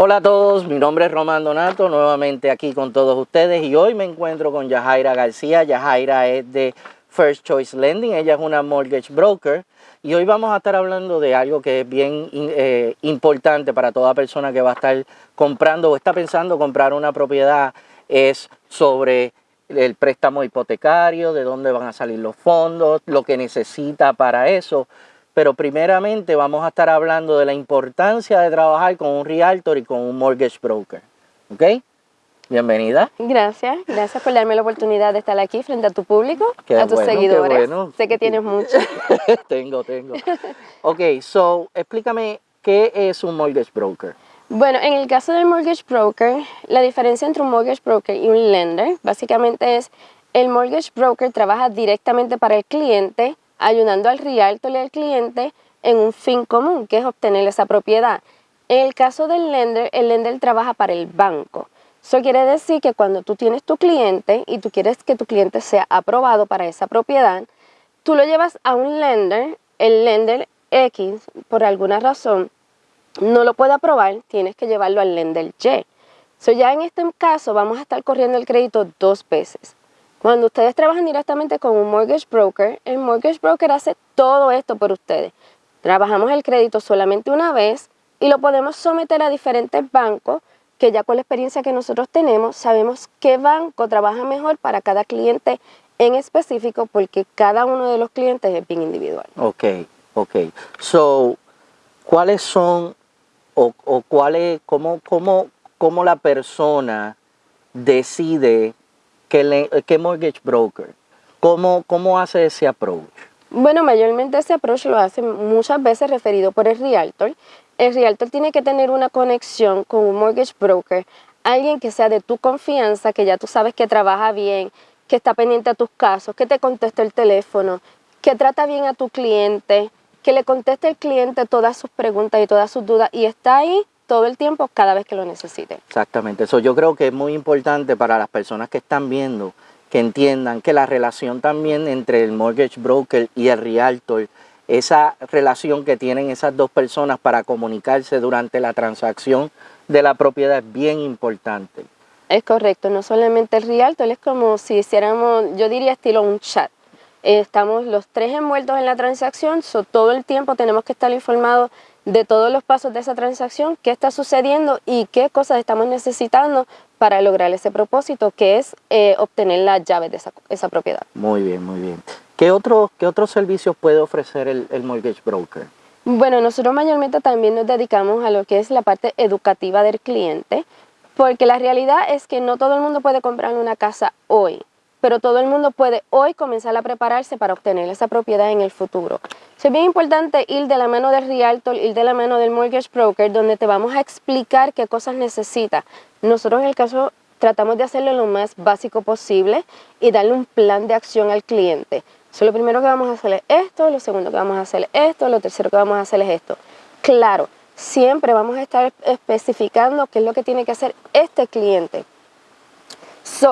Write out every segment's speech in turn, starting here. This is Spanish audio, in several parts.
Hola a todos, mi nombre es Román Donato, nuevamente aquí con todos ustedes y hoy me encuentro con Yajaira García. Yajaira es de First Choice Lending, ella es una mortgage broker y hoy vamos a estar hablando de algo que es bien eh, importante para toda persona que va a estar comprando o está pensando comprar una propiedad, es sobre el préstamo hipotecario, de dónde van a salir los fondos, lo que necesita para eso pero primeramente vamos a estar hablando de la importancia de trabajar con un realtor y con un mortgage broker. ¿Ok? Bienvenida. Gracias, gracias por darme la oportunidad de estar aquí frente a tu público, a tus seguidores. Sé que tienes mucho. tengo, tengo. Ok, so, explícame qué es un mortgage broker. Bueno, en el caso del mortgage broker, la diferencia entre un mortgage broker y un lender, básicamente es el mortgage broker trabaja directamente para el cliente ayudando al realtor y al cliente en un fin común, que es obtener esa propiedad. En el caso del lender, el lender trabaja para el banco. Eso quiere decir que cuando tú tienes tu cliente y tú quieres que tu cliente sea aprobado para esa propiedad, tú lo llevas a un lender, el lender X, por alguna razón, no lo puede aprobar, tienes que llevarlo al lender Y. So ya en este caso vamos a estar corriendo el crédito dos veces. Cuando ustedes trabajan directamente con un mortgage broker, el mortgage broker hace todo esto por ustedes. Trabajamos el crédito solamente una vez y lo podemos someter a diferentes bancos que ya con la experiencia que nosotros tenemos sabemos qué banco trabaja mejor para cada cliente en específico porque cada uno de los clientes es bien individual. Ok, ok. So, ¿cuáles son o, o cuáles, cómo, cómo, cómo la persona decide ¿Qué, mortgage broker? ¿Cómo, ¿Cómo hace ese approach? Bueno, mayormente ese approach lo hace muchas veces referido por el realtor. El realtor tiene que tener una conexión con un mortgage broker, alguien que sea de tu confianza, que ya tú sabes que trabaja bien, que está pendiente a tus casos, que te contesta el teléfono, que trata bien a tu cliente, que le conteste al cliente todas sus preguntas y todas sus dudas y está ahí todo el tiempo cada vez que lo necesite. Exactamente, eso yo creo que es muy importante para las personas que están viendo, que entiendan que la relación también entre el mortgage broker y el realtor, esa relación que tienen esas dos personas para comunicarse durante la transacción de la propiedad es bien importante. Es correcto, no solamente el realtor, es como si hiciéramos, yo diría estilo un chat. Estamos los tres envueltos en la transacción, so todo el tiempo tenemos que estar informados de todos los pasos de esa transacción, qué está sucediendo y qué cosas estamos necesitando para lograr ese propósito, que es eh, obtener la llave de esa, propiedad. Muy bien, muy bien. ¿Qué, otro, qué otros servicios puede ofrecer el, el mortgage broker? Bueno, nosotros mayormente también nos dedicamos a lo que es la parte educativa del cliente, porque la realidad es que no todo el mundo puede comprar una casa hoy pero todo el mundo puede hoy comenzar a prepararse para obtener esa propiedad en el futuro. Es bien importante ir de la mano del realtor, ir de la mano del mortgage broker, donde te vamos a explicar qué cosas necesita. Nosotros en el caso tratamos de hacerlo lo más básico posible y darle un plan de acción al cliente. So, lo primero que vamos a hacer es esto, lo segundo que vamos a hacer es esto, lo tercero que vamos a hacer es esto. Claro, siempre vamos a estar especificando qué es lo que tiene que hacer este cliente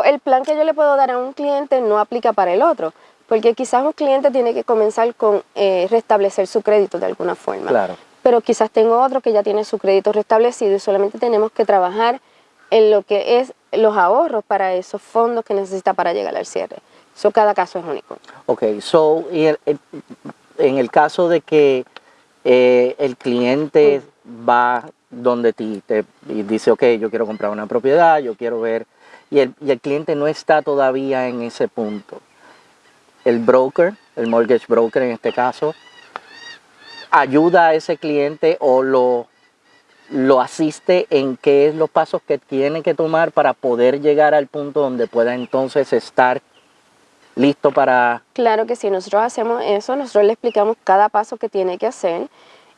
el plan que yo le puedo dar a un cliente no aplica para el otro, porque quizás un cliente tiene que comenzar con eh, restablecer su crédito de alguna forma. Claro. Pero quizás tengo otro que ya tiene su crédito restablecido y solamente tenemos que trabajar en lo que es los ahorros para esos fondos que necesita para llegar al cierre. Eso cada caso es único. Ok, so, y en el caso de que eh, el cliente va donde ti te, y dice, ok, yo quiero comprar una propiedad, yo quiero ver y el, cliente no está todavía en ese punto. El broker, el mortgage broker en este caso, ayuda a ese cliente o lo, lo asiste en qué es los pasos que tiene que tomar para poder llegar al punto donde pueda entonces estar listo para... Claro que sí, nosotros hacemos eso, nosotros le explicamos cada paso que tiene que hacer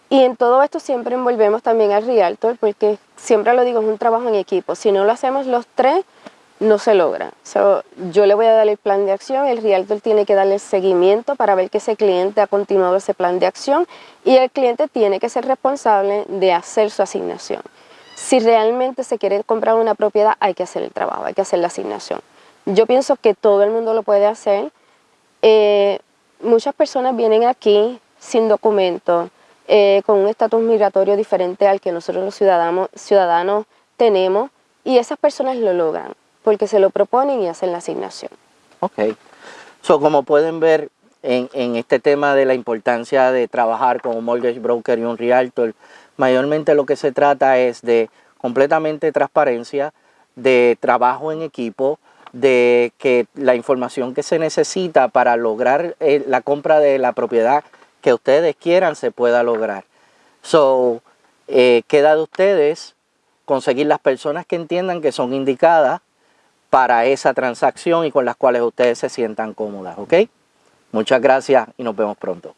y en todo esto siempre envolvemos también al realtor porque siempre lo digo, es un trabajo en equipo. Si no lo hacemos los tres, no se logra. yo le voy a dar el plan de acción, el realtor tiene que darle seguimiento para ver que ese cliente ha continuado ese plan de acción y el cliente tiene que ser responsable de hacer su asignación. Si realmente se quiere comprar una propiedad, hay que hacer el trabajo, hay que hacer la asignación. Yo pienso que todo el mundo lo puede hacer. Eh, muchas personas vienen aquí sin documentos, eh, con un estatus migratorio diferente al que nosotros los ciudadanos, ciudadanos tenemos y esas personas lo logran porque se lo proponen y hacen la asignación. Ok. So, como pueden ver en, este tema de la importancia de trabajar con un mortgage broker y un realtor, mayormente lo que se trata es de completamente transparencia, de trabajo en equipo, de que la información que se necesita para lograr eh, la compra de la propiedad que ustedes quieran se pueda lograr. So, eh, queda de ustedes conseguir las personas que entiendan que son indicadas para esa transacción y con las cuales ustedes se sientan cómodas, ¿ok? Muchas gracias y nos vemos pronto.